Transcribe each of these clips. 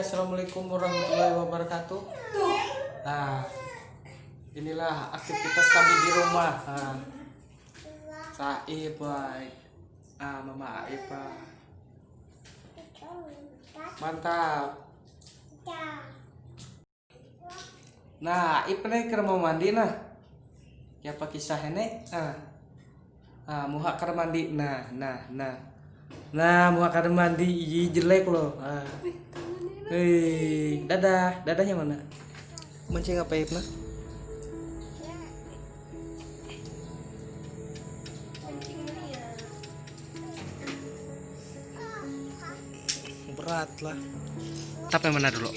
assalamualaikum warahmatullahi wabarakatuh. Nah, inilah aktivitas kami di rumah. Nah, baik. Ah, Mama Aipa. Mantap. Nah, nih keur mau mandi nah. Ya pakai kisah ini. Ah. Muha keur mandi. Nah, nah, nah. Nah, muha keur mandi jelek loh. Ah. Hei, dadah, dadahnya mana? Mancing apa Aib nah? Berat lah. Tapi mana dulu?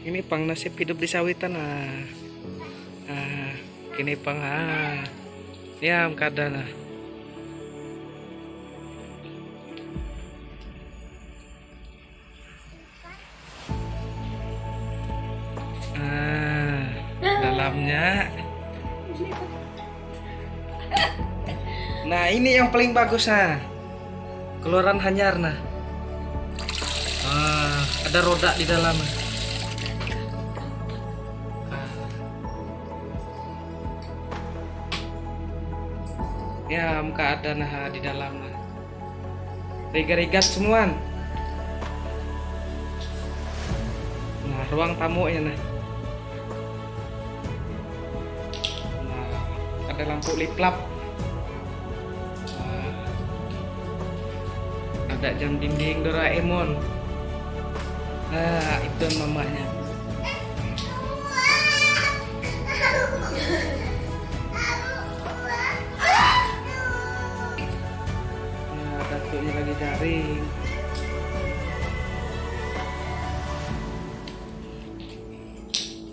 Ini pang nasib hidup di sawitan ah. Ah, ini pang ah. Ya, kadang. Ah, dalamnya. Nah, ini yang paling bagus nah. Keluaran hanyar nah. Ah, ada roda di dalam. Ah. Ya, muka ada nah di dalam nah. Rigat-rigat semua. Nah, ruang tamu ya. Nah, ada lampu liplap. Ada jam dinding Doraemon. Nah, itu mamanya. Nah, datuknya lagi garing.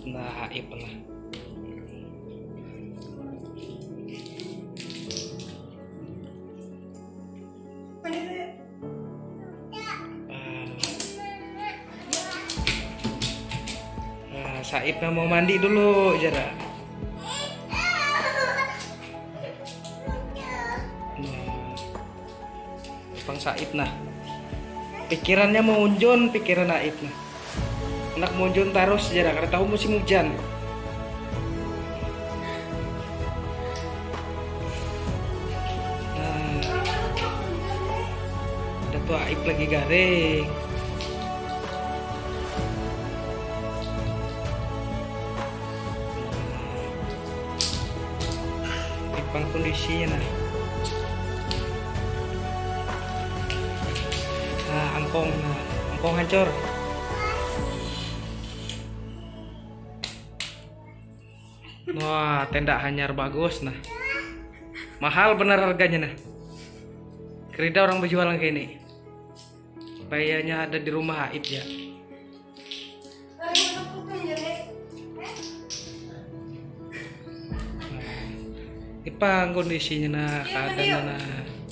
Nah, Aib lah. Saibnya mau mandi dulu, Jara. Nah, Bang Saib nah. Pikirannya mau unjun, pikiran Aib nah. Anak mau unjun terus Jara, karena tahu musim hujan. Nah, ada tuh Aib lagi garing. Ipang kondisinya nah. Nah, angkong, nah, angkong hancur. Wah, tenda hanyar bagus nah. Mahal bener harganya nah. Kerida orang berjualan kayak ini. Bayarnya ada di rumah Aib ya. Ipang kondisinya nah, keadaannya nah.